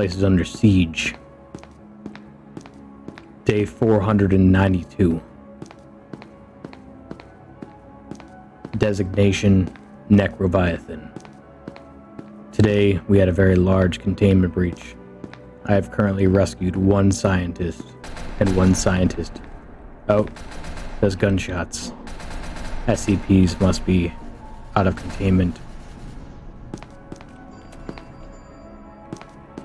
place is under siege. Day 492. Designation Necroviathan. Today, we had a very large containment breach. I have currently rescued one scientist, and one scientist. Oh, there's gunshots. SCPs must be out of containment.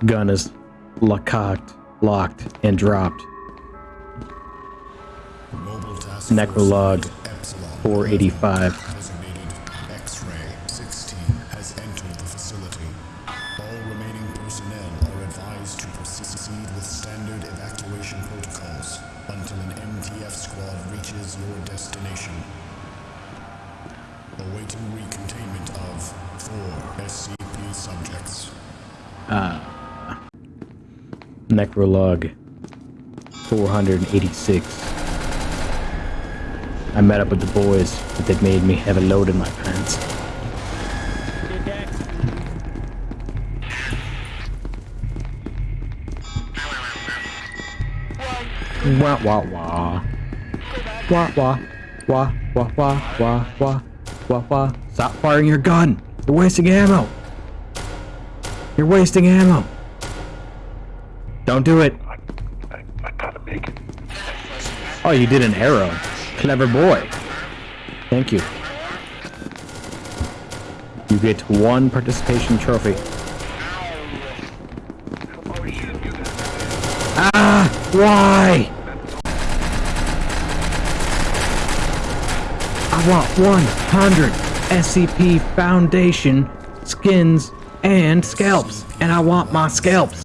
Gun is locked, locked, and dropped. Necrolog 485. X-ray 16 has entered the facility. All remaining personnel are advised to proceed with standard evacuation protocols until an MTF squad reaches your destination. Awaiting recontainment of four SCP subjects. Uh, Necrolog 486. I met up with the boys, but they made me have a load in my pants. Wah wah wah. Wah wah. Wah wah wah wah wah wah wah. Stop firing your gun! You're wasting ammo! You're wasting ammo! Don't do it! I, I gotta make it. Oh, you did an arrow. Clever boy. Thank you. You get one participation trophy. Ah! Why? I want 100 SCP Foundation skins and scalps. And I want my scalps.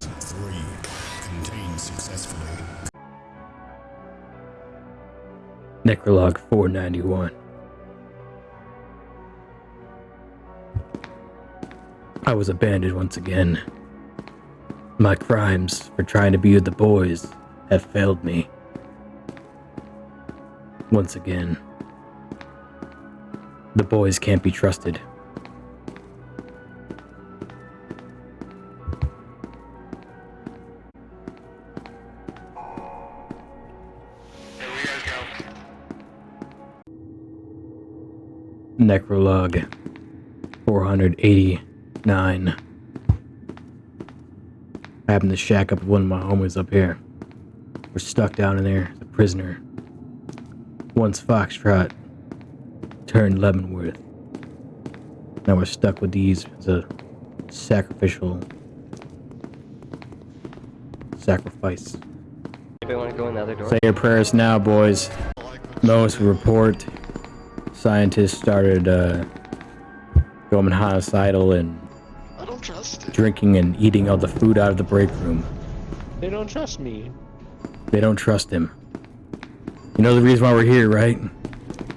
Necrolog 491. I was abandoned once again. My crimes for trying to be with the boys have failed me. Once again. The boys can't be trusted. Necrolog 489. I happened to shack up with one of my homies up here. We're stuck down in there, as a prisoner. Once Foxtrot turned Leavenworth. Now we're stuck with these as a sacrificial sacrifice. Anybody want to go in the other door? Say your prayers now, boys. Most report scientists started uh, going homicidal and I don't trust. drinking and eating all the food out of the break room. They don't trust me. They don't trust him. You know the reason why we're here, right?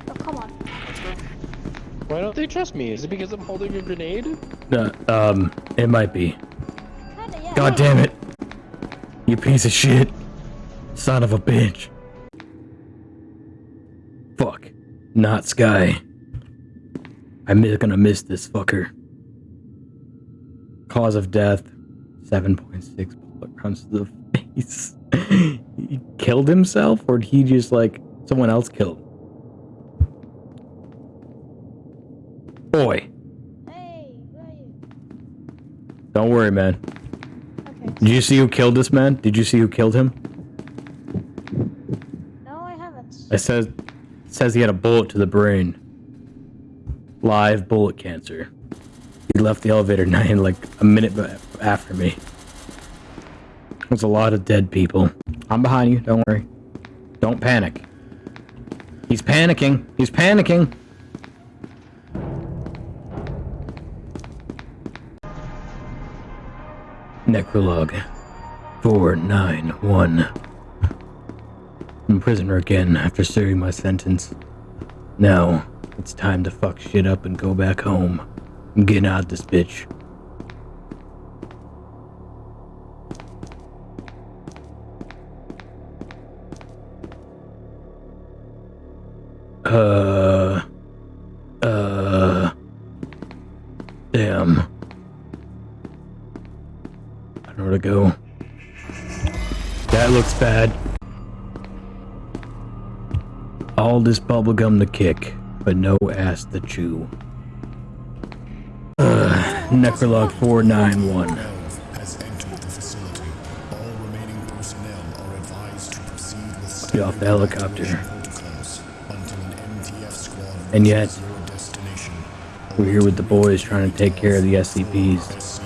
Oh, come on. Why don't they trust me? Is it because I'm holding a grenade? Uh, um, it might be. Kinda, yeah. God damn it! You piece of shit! Son of a bitch! Fuck. Not Sky. I'm gonna miss this fucker. Cause of death 7.6 bullet rounds to the face. he killed himself, or did he just like someone else killed? Boy, Hey, you? don't worry, man. Okay. Did you see who killed this man? Did you see who killed him? No, I haven't. I says it says he had a bullet to the brain. Live bullet cancer. He left the elevator nine like a minute after me. There's a lot of dead people. I'm behind you. Don't worry. Don't panic. He's panicking. He's panicking. Necrolog 491. I'm prisoner again after serving my sentence. Now, it's time to fuck shit up and go back home. I'm getting out this bitch. Uh. Uh. Damn. I don't know where to go. That looks bad. All this bubblegum to kick, but no ass to chew. Ugh, Necrolog 491. has entered the facility. All remaining personnel are advised to proceed Get off the helicopter. And yet, we're here with the boys trying to take care of the SCPs.